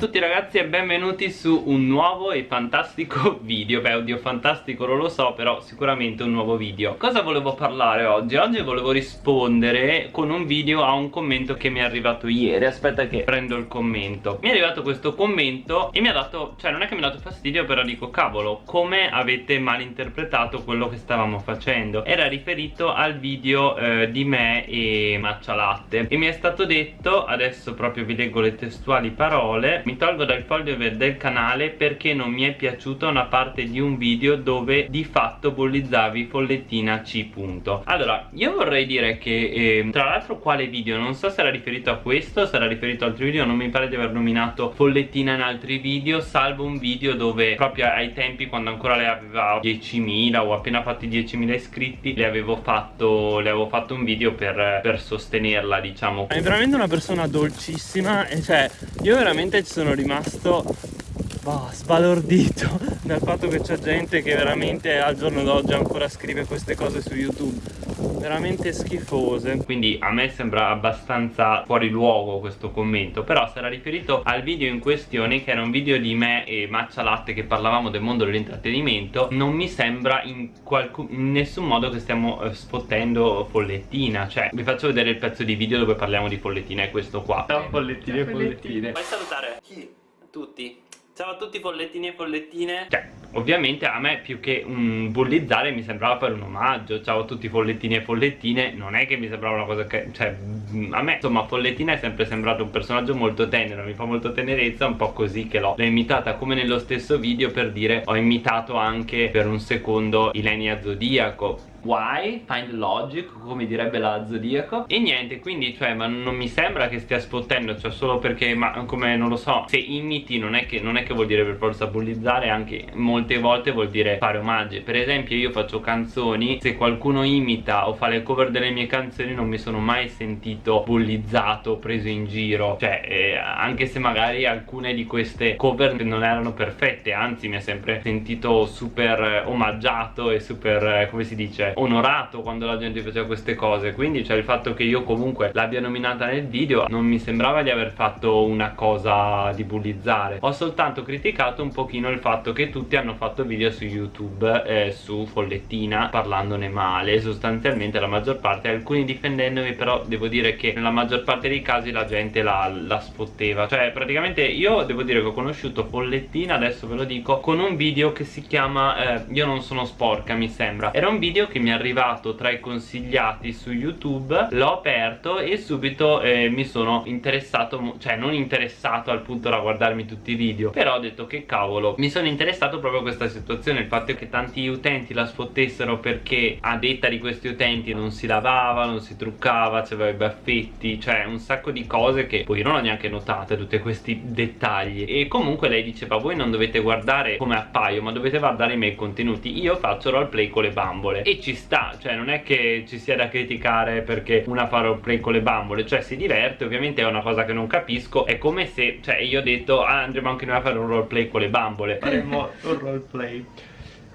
tutti ragazzi e benvenuti su un nuovo e fantastico video. Beh oddio fantastico non lo so però sicuramente un nuovo video. Cosa volevo parlare oggi? Oggi volevo rispondere con un video a un commento che mi è arrivato ieri. Aspetta che prendo il commento. Mi è arrivato questo commento e mi ha dato Cioè non è che mi ha dato fastidio però dico cavolo Come avete malinterpretato quello che stavamo facendo? Era riferito al video eh, di me e Maccia Latte E mi è stato detto Adesso proprio vi leggo le testuali parole mi tolgo dal foglio del canale perché non mi è piaciuta una parte di un video dove di fatto bollizzavi follettina C allora io vorrei dire che eh, tra l'altro quale video? Non so se era riferito a questo era riferito a altri video non mi pare di aver nominato follettina in altri video salvo un video dove proprio ai tempi quando ancora le aveva 10.000 o appena fatti 10.000 iscritti le avevo fatto le avevo fatto un video per, per sostenerla diciamo. È veramente una persona dolcissima e cioè io veramente ci sono rimasto boh, sbalordito dal fatto che c'è gente che veramente al giorno d'oggi ancora scrive queste cose su YouTube veramente schifose. Quindi a me sembra abbastanza fuori luogo questo commento però sarà riferito al video in questione che era un video di me e Maccia Latte che parlavamo del mondo dell'intrattenimento. Non mi sembra in, in, nessun modo che stiamo eh, sfottendo Follettina cioè vi faccio vedere il pezzo di video dove parliamo di Follettina è questo qua. Ciao Follettine e Follettine. Vuoi salutare? Chi? Tutti Ciao a tutti follettini e follettine. Cioè, ovviamente a me più che un bullizzare mi sembrava fare un omaggio. Ciao a tutti follettini e follettine. Non è che mi sembrava una cosa che... Cioè, a me insomma follettina è sempre sembrato un personaggio molto tenero Mi fa molto tenerezza, un po' così che l'ho imitata come nello stesso video per dire Ho imitato anche per un secondo Ilenia Zodiaco why, find logic, come direbbe la Zodiaco. E niente, quindi cioè, ma non mi sembra che stia sfottendo Cioè solo perché, ma come non lo so Se imiti non è che, non è che vuol dire per forza bullizzare Anche molte volte vuol dire fare omaggi. Per esempio io faccio canzoni Se qualcuno imita o fa le cover delle mie canzoni Non mi sono mai sentito bullizzato, preso in giro. Cioè, eh, anche se magari alcune di queste cover non erano perfette Anzi mi ha sempre sentito super omaggiato e super, eh, come si dice onorato quando la gente faceva queste cose. Quindi cioè il fatto che io comunque l'abbia nominata nel video non mi sembrava di aver fatto una cosa di bullizzare. Ho soltanto criticato un pochino il fatto che tutti hanno fatto video su youtube eh, su Follettina parlandone male sostanzialmente la maggior parte alcuni difendendomi però devo dire che nella maggior parte dei casi la gente la, la sfotteva cioè praticamente io devo dire che ho conosciuto Follettina adesso ve lo dico con un video che si chiama eh, io non sono sporca mi sembra. Era un video che mi è arrivato tra i consigliati su youtube l'ho aperto e subito eh, mi sono interessato cioè non interessato al punto da guardarmi tutti i video però ho detto che cavolo mi sono interessato proprio a questa situazione il fatto che tanti utenti la sfottessero perché a detta di questi utenti non si lavava non si truccava c'aveva i baffetti cioè un sacco di cose che poi non ho neanche notate tutti questi dettagli. E comunque lei diceva voi non dovete guardare come appaio ma dovete guardare i miei contenuti. Io faccio roleplay con le bambole. E ci ci sta cioè non è che ci sia da criticare perché una fa roleplay con le bambole cioè si diverte ovviamente è una cosa che non capisco è come se cioè io ho detto ah, andremo anche noi a fare un roleplay con le bambole faremo un roleplay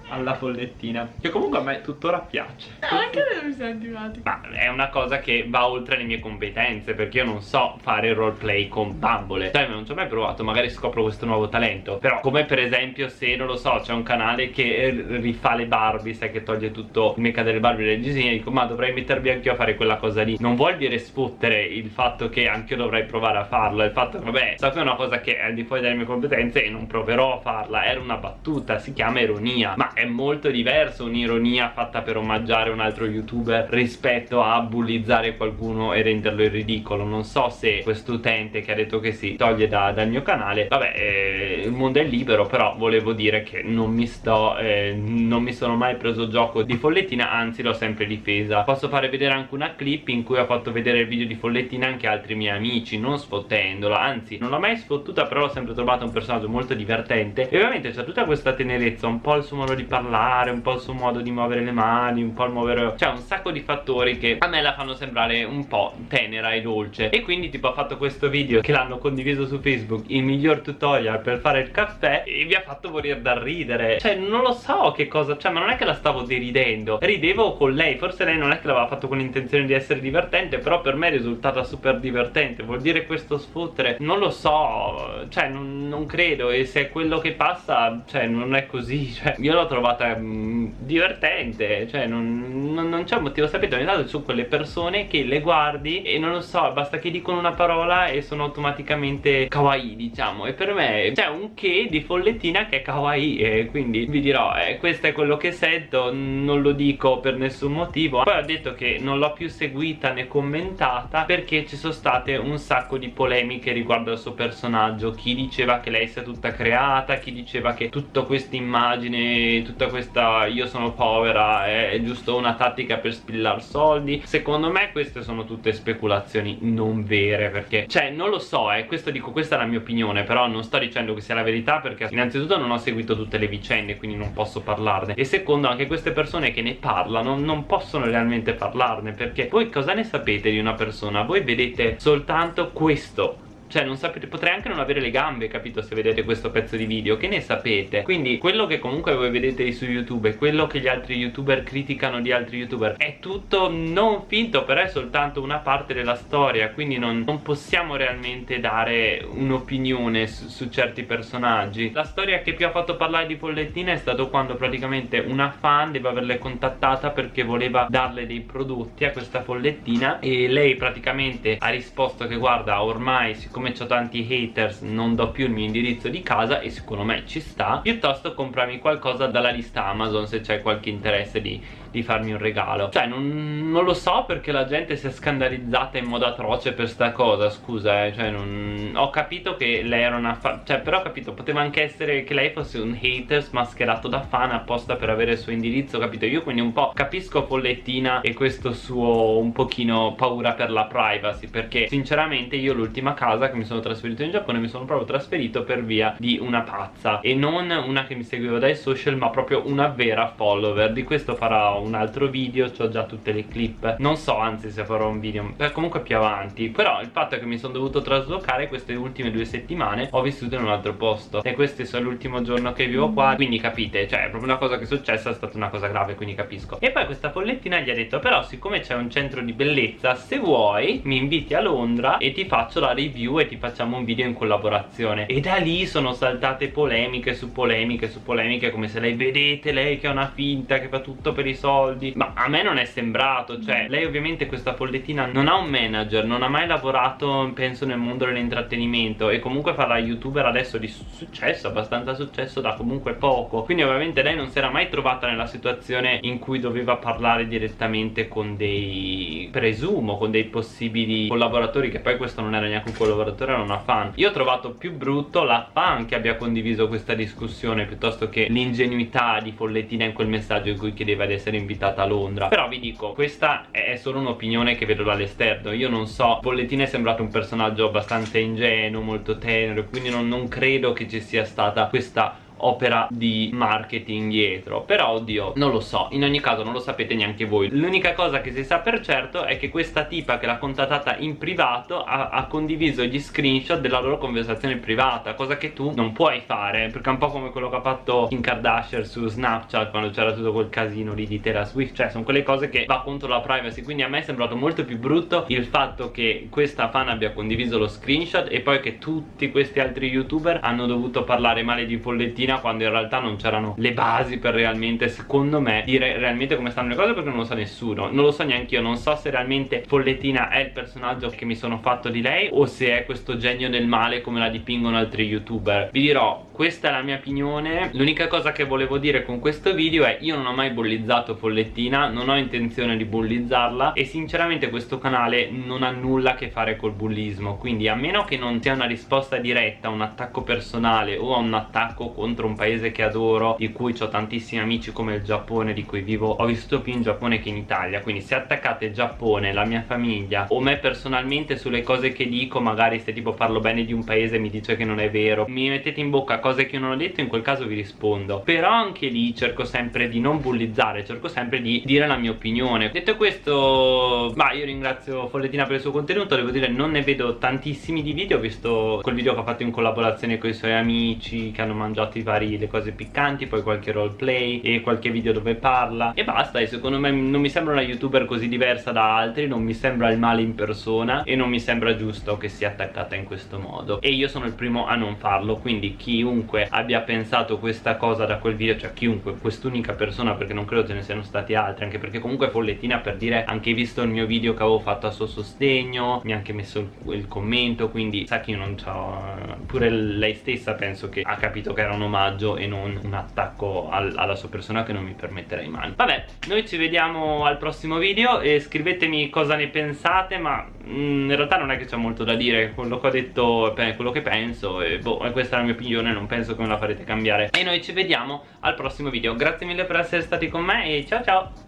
alla follettina che comunque a me tuttora piace. No, anche a me mi sono antipatico. Ma è una cosa che va oltre le mie competenze perché io non so fare roleplay con bambole. Cioè non ci ho mai provato magari scopro questo nuovo talento. Però come per esempio se non lo so c'è un canale che rifà le Barbie sai che toglie tutto il make delle Barbie e dei disegni dico ma dovrei mettermi anch'io a fare quella cosa lì. Non vuol dire sfottere il fatto che anch'io dovrei provare a farlo il fatto che vabbè so che è una cosa che è al di fuori delle mie competenze e non proverò a farla era una battuta si chiama ironia. Ma è molto diverso un'ironia fatta per omaggiare un altro youtuber rispetto a bullizzare qualcuno e renderlo in ridicolo. Non so se questo utente che ha detto che si toglie da, dal mio canale vabbè eh, il mondo è libero però volevo dire che non mi sto eh, non mi sono mai preso gioco di Follettina anzi l'ho sempre difesa. Posso fare vedere anche una clip in cui ho fatto vedere il video di Follettina anche altri miei amici non sfottendola anzi non l'ho mai sfottuta però l'ho sempre trovata un personaggio molto divertente. E ovviamente c'è tutta questa tenerezza un po' il suo modo di parlare un po' il suo modo di muovere le mani un po' il muovere cioè un sacco di fattori che a me la fanno sembrare un po' tenera e dolce. E quindi tipo ha fatto questo video che l'hanno condiviso su Facebook il miglior tutorial per fare il caffè e vi ha fatto morire da ridere. Cioè non lo so che cosa cioè ma non è che la stavo deridendo ridevo con lei. Forse lei non è che l'aveva fatto con l'intenzione di essere divertente però per me è risultata super divertente. Vuol dire questo sfottere non lo so cioè non, non credo. E se è quello che passa cioè non è così cioè io l'ho trovata mh, mm, divertente cioè non, non, non c'è motivo sapete ogni tanto su quelle persone che le guardi e non lo so basta che dicono una parola e sono automaticamente kawaii diciamo. E per me c'è un che di follettina che è kawaii e quindi vi dirò eh, questo è quello che sento non lo dico per nessun motivo. Poi ho detto che non l'ho più seguita né commentata perché ci sono state un sacco di polemiche riguardo al suo personaggio. Chi diceva che lei sia tutta creata chi diceva che tutta questa immagine tutta questa io sono povera è giusto una tattica per spillar soldi. Secondo me queste sono tutte speculazioni non vere perché cioè non lo so eh, questo dico questa è la mia opinione però non sto dicendo che sia la verità perché innanzitutto non ho seguito tutte le vicende quindi non posso parlarne. E secondo anche queste persone che ne parlano non possono realmente parlarne perché voi cosa ne sapete di una persona? Voi vedete soltanto questo cioè non sapete, potrei anche non avere le gambe, capito, se vedete questo pezzo di video Che ne sapete? Quindi quello che comunque voi vedete su YouTube E quello che gli altri youtuber criticano di altri youtuber È tutto non finto, però è soltanto una parte della storia Quindi non, non possiamo realmente dare un'opinione su, su, certi personaggi La storia che più ha fatto parlare di Pollettina è stato quando praticamente una fan deve averle contattata Perché voleva darle dei prodotti a questa Pollettina E lei praticamente ha risposto che guarda ormai si siccome ho tanti haters non do più il mio indirizzo di casa e secondo me ci sta piuttosto comprarmi qualcosa dalla lista Amazon se c'è qualche interesse di di farmi un regalo. Cioè non, non, lo so perché la gente si è scandalizzata in modo atroce per sta cosa Scusa eh Cioè non, ho capito che lei era una fan Cioè però ho capito Poteva anche essere che lei fosse un hater smascherato da fan apposta per avere il suo indirizzo Capito? Io quindi un po' capisco Follettina e questo suo un pochino paura per la privacy Perché sinceramente io l'ultima casa che mi sono trasferito in Giappone Mi sono proprio trasferito per via di una pazza. E non una che mi seguiva dai social ma proprio una vera follower. Di questo farà un altro video ho già tutte le clip. Non so anzi se farò un video eh, comunque più avanti. Però il fatto è che mi sono dovuto traslocare queste ultime due settimane ho vissuto in un altro posto. E questo è l'ultimo giorno che vivo qua quindi capite cioè è proprio una cosa che è successa è stata una cosa grave quindi capisco. E poi questa follettina gli ha detto però siccome c'è un centro di bellezza se vuoi mi inviti a Londra e ti faccio la review e ti facciamo un video in collaborazione. E da lì sono saltate polemiche su polemiche su polemiche come se lei vedete lei che è una finta che fa tutto per i soldi ma a me non è sembrato cioè lei ovviamente questa follettina non ha un manager non ha mai lavorato penso nel mondo dell'intrattenimento e comunque fa la youtuber adesso di successo abbastanza successo da comunque poco. Quindi ovviamente lei non si era mai trovata nella situazione in cui doveva parlare direttamente con dei presumo con dei possibili collaboratori che poi questo non era neanche un collaboratore era una fan. Io ho trovato più brutto la fan che abbia condiviso questa discussione piuttosto che l'ingenuità di follettina in quel messaggio in cui chiedeva di essere invitata a Londra. Però vi dico, questa è solo un'opinione che vedo dall'esterno. Io non so, Bollettino è sembrato un personaggio abbastanza ingenuo, molto tenero Quindi non, non credo che ci sia stata questa opera di marketing dietro. Però oddio non lo so. In ogni caso non lo sapete neanche voi. L'unica cosa che si sa per certo è che questa tipa che l'ha contattata in privato ha, ha, condiviso gli screenshot della loro conversazione privata cosa che tu non puoi fare perché è un po' come quello che ha fatto Kim Kardashian su Snapchat quando c'era tutto quel casino lì di Taylor Swift. Cioè sono quelle cose che va contro la privacy. Quindi a me è sembrato molto più brutto il fatto che questa fan abbia condiviso lo screenshot e poi che tutti questi altri youtuber hanno dovuto parlare male di Follettino Argentina quando in realtà non c'erano le basi per realmente secondo me dire realmente come stanno le cose perché non lo sa nessuno. Non lo so neanche io non so se realmente Follettina è il personaggio che mi sono fatto di lei o se è questo genio del male come la dipingono altri youtuber. Vi dirò questa è la mia opinione. L'unica cosa che volevo dire con questo video è io non ho mai bollizzato Follettina non ho intenzione di bullizzarla e sinceramente questo canale non ha nulla a che fare col bullismo. Quindi a meno che non sia una risposta diretta un attacco personale o un attacco contro contro un paese che adoro di cui ho tantissimi amici come il Giappone di cui vivo ho vissuto più in Giappone che in Italia. Quindi se attaccate Giappone la mia famiglia o me personalmente sulle cose che dico magari se tipo parlo bene di un paese mi dice che non è vero. Mi mettete in bocca cose che io non ho detto in quel caso vi rispondo. Però anche lì cerco sempre di non bullizzare cerco sempre di dire la mia opinione. Detto questo ma io ringrazio Follettina per il suo contenuto. Devo dire non ne vedo tantissimi di video. Ho visto quel video che ha fatto in collaborazione con i suoi amici che hanno mangiato i vari le cose piccanti poi qualche roleplay e qualche video dove parla. E basta e secondo me non mi sembra una youtuber così diversa da altri non mi sembra il male in persona e non mi sembra giusto che sia attaccata in questo modo. E io sono il primo a non farlo quindi chiunque abbia pensato questa cosa da quel video cioè chiunque quest'unica persona perché non credo ce ne siano stati altri anche perché comunque Follettina per dire anche visto il mio video che avevo fatto a suo sostegno mi ha anche messo il, il commento quindi sa che io non c'ho pure lei stessa penso che ha capito che era un omaggio e non un attacco al, alla sua persona che non mi permetterei mai vabbè noi ci vediamo al prossimo video e scrivetemi cosa ne pensate ma mm, in realtà non è che c'è molto da dire. Quello che ho detto è quello che penso e boh questa è la mia opinione non penso che me la farete cambiare. E noi ci vediamo al prossimo video. Grazie mille per essere stati con me e ciao ciao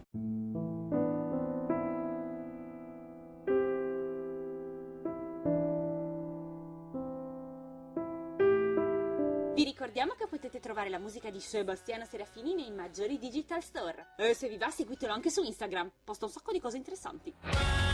trovare la musica di Sebastiano Serafini nei maggiori digital store. E se vi va seguitelo anche su Instagram, posta un sacco di cose interessanti.